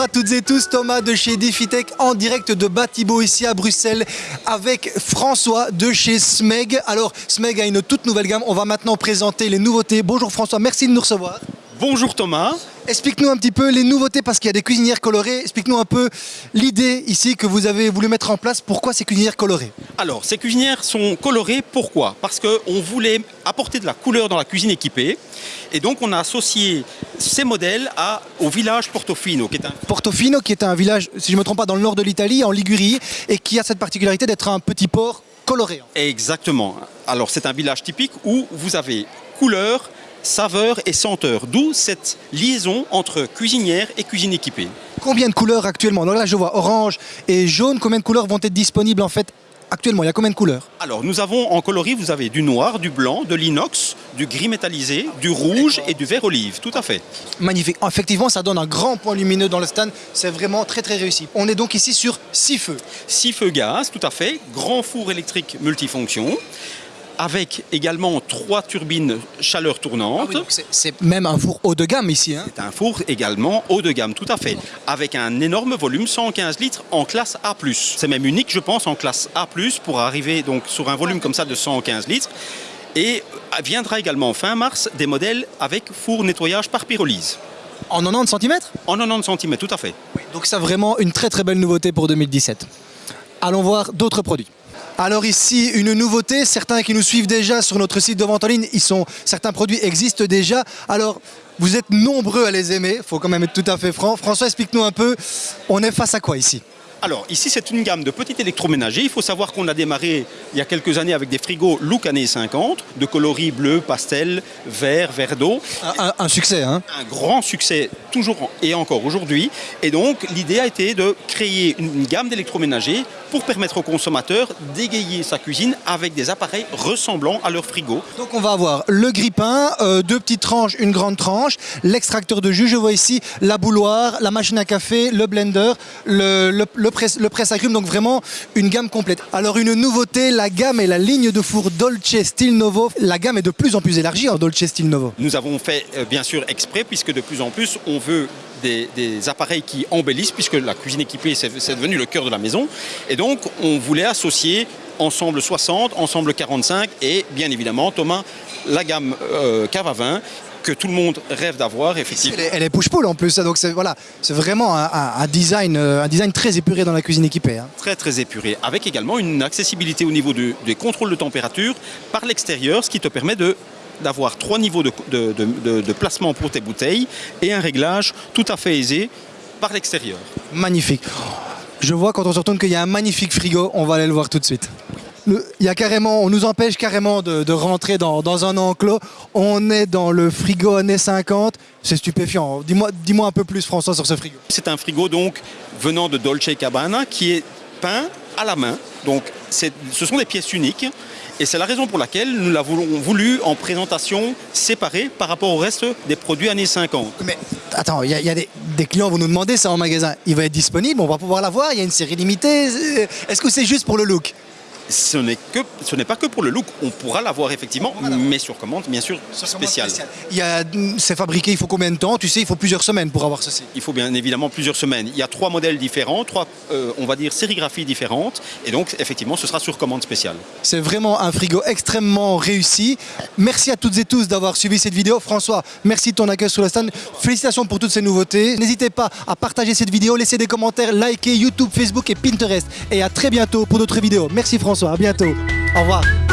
Bonjour à toutes et tous, Thomas de chez Defitech en direct de Batibo ici à Bruxelles avec François de chez Smeg. Alors Smeg a une toute nouvelle gamme, on va maintenant présenter les nouveautés. Bonjour François, merci de nous recevoir. Bonjour Thomas. Explique-nous un petit peu les nouveautés parce qu'il y a des cuisinières colorées. Explique-nous un peu l'idée ici que vous avez voulu mettre en place. Pourquoi ces cuisinières colorées Alors, ces cuisinières sont colorées, pourquoi? Parce qu'on voulait apporter de la couleur dans la cuisine équipée. Et donc, on a associé ces modèles à, au village Portofino, qui est un... Portofino, qui est un village, si je ne me trompe pas, dans le nord de l'Italie, en Ligurie, et qui a cette particularité d'être un petit port coloré. Exactement. Alors, c'est un village typique où vous avez couleur, saveur et senteur. D'où cette liaison entre cuisinière et cuisine équipée. Combien de couleurs actuellement? Donc là, je vois orange et jaune. Combien de couleurs vont être disponibles en fait actuellement? Il y a combien de couleurs? Alors, nous avons en coloris, vous avez du noir, du blanc, de l'inox, du gris métallisé, du rouge et du vert olive. Tout à fait. Magnifique. Effectivement, ça donne un grand point lumineux dans le stand. C'est vraiment très très réussi. On est donc ici sur 6 feux. 6 feux gaz, tout à fait. Grand four électrique multifonction avec également trois turbines chaleur tournante. Ah c'est même un four haut de gamme ici. Hein. c'est un four également haut de gamme, tout à fait. Avec un énorme volume, 115 litres en classe A+. C'est même unique, je pense, en classe A+, pour arriver donc sur un volume comme ça de 115 litres. Et viendra également fin mars des modèles avec four nettoyage par pyrolyse. En 90 cm En 90 cm, tout à fait. donc c'est vraiment une très très belle nouveauté pour 2017. Allons voir d'autres produits. Alors ici, une nouveauté, certains qui nous suivent déjà sur notre site de vente en ligne, ils sont, certains produits existent déjà. Alors, vous êtes nombreux à les aimer, il faut quand même être tout à fait franc. François, explique-nous un peu, on est face à quoi ici? Alors, ici, c'est une gamme de petits électroménagers. Il faut savoir qu'on a démarré il y a quelques années avec des frigos look années 50, de coloris bleu, pastel, vert, vert d'eau. Un, succès, hein Un grand succès, toujours et encore aujourd'hui. Et donc, l'idée a été de créer une gamme d'électroménagers pour permettre aux consommateurs d'égayer sa cuisine avec des appareils ressemblant à leur frigo. Donc on va avoir le grippin, euh, deux petites tranches, une grande tranche, l'extracteur de jus, je vois ici la bouloire, la machine à café, le blender, le, le, le le presse agrumes, donc vraiment une gamme complète. Alors une nouveauté, la gamme et la ligne de four Dolce Stil Novo, la gamme est de plus en plus élargie en Dolce Stil Novo. Nous avons fait euh, bien sûr exprès puisque de plus en plus on veut des, appareils qui embellissent, puisque la cuisine équipée, c'est devenu le cœur de la maison. Et donc, on voulait associer ensemble 60, ensemble 45 et bien évidemment, Thomas, la gamme euh, à que tout le monde rêve d'avoir effectivement. Elle est, push-pull en plus, donc c'est voilà, vraiment un, design, euh, un design très épuré dans la cuisine équipée. Hein. Très très épuré, avec également une accessibilité au niveau des contrôles de température par l'extérieur, ce qui te permet de d'avoir trois niveaux de, placement pour tes bouteilles et un réglage tout à fait aisé par l'extérieur. Magnifique. Je vois quand on se retourne qu'il y a un magnifique frigo, on va aller le voir tout de suite. Il y a carrément, on nous empêche carrément de, rentrer dans, un enclos. On est dans le frigo années 50. C'est stupéfiant. Dis-moi dis un peu plus, François, sur ce frigo. C'est un frigo donc venant de Dolce Cabana qui est peint à la main. Donc ce sont des pièces uniques et c'est la raison pour laquelle nous l'avons voulu en présentation séparée par rapport au reste des produits années 50. Mais attends, il y a, des, des, clients vont nous demander ça en magasin. Il va être disponible, on va pouvoir l'avoir, il y a une série limitée. Est-ce que c'est juste pour le look? Ce n'est que ce n'est pas que pour le look, on pourra l'avoir effectivement, mais sur commande bien sûr spécial. Il c'est fabriqué, il faut combien de temps Tu sais, il faut plusieurs semaines pour avoir ceci. Il faut bien évidemment plusieurs semaines. Il y a trois modèles différents, trois euh, on va dire sérigraphies différentes, et donc effectivement ce sera sur commande spéciale. C'est vraiment un frigo extrêmement réussi. Merci à toutes et tous d'avoir suivi cette vidéo. François, merci de ton accueil sur le stand. Félicitations pour toutes ces nouveautés. N'hésitez pas à partager cette vidéo, laisser des commentaires, liker YouTube, Facebook et Pinterest. Et à très bientôt pour d'autres vidéos. Merci François. À bientôt. Au revoir.